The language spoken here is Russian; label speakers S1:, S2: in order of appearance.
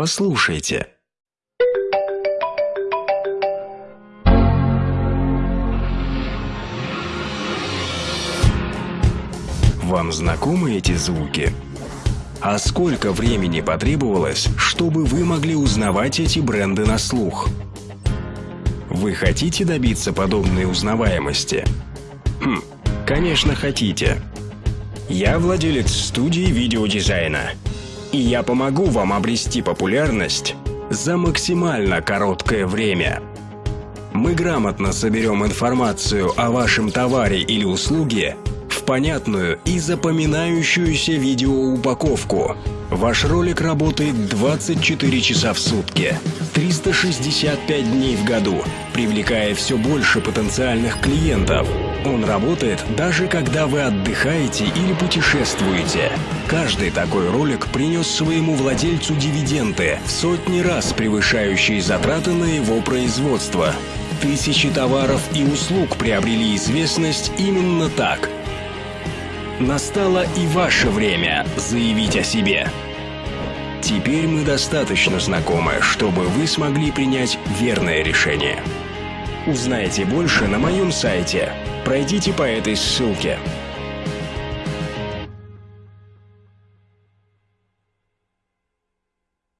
S1: Послушайте. Вам знакомы эти звуки? А сколько времени потребовалось, чтобы вы могли узнавать эти бренды на слух? Вы хотите добиться подобной узнаваемости? Хм, конечно хотите. Я владелец студии видеодизайна, и я помогу вам обрести популярность за максимально короткое время. Мы грамотно соберем информацию о вашем товаре или услуге понятную и запоминающуюся видеоупаковку. Ваш ролик работает 24 часа в сутки, 365 дней в году, привлекая все больше потенциальных клиентов. Он работает даже когда вы отдыхаете или путешествуете. Каждый такой ролик принес своему владельцу дивиденды, в сотни раз превышающие затраты на его производство. Тысячи товаров и услуг приобрели известность именно так – Настало и ваше время заявить о себе. Теперь мы достаточно знакомы, чтобы вы смогли принять верное решение. Узнайте больше на моем сайте. Пройдите по этой ссылке.